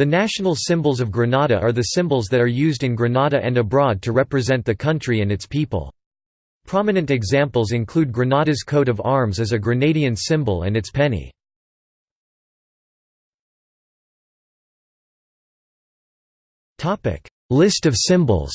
The national symbols of Grenada are the symbols that are used in Grenada and abroad to represent the country and its people. Prominent examples include Grenada's coat of arms as a Grenadian symbol and its penny. List of symbols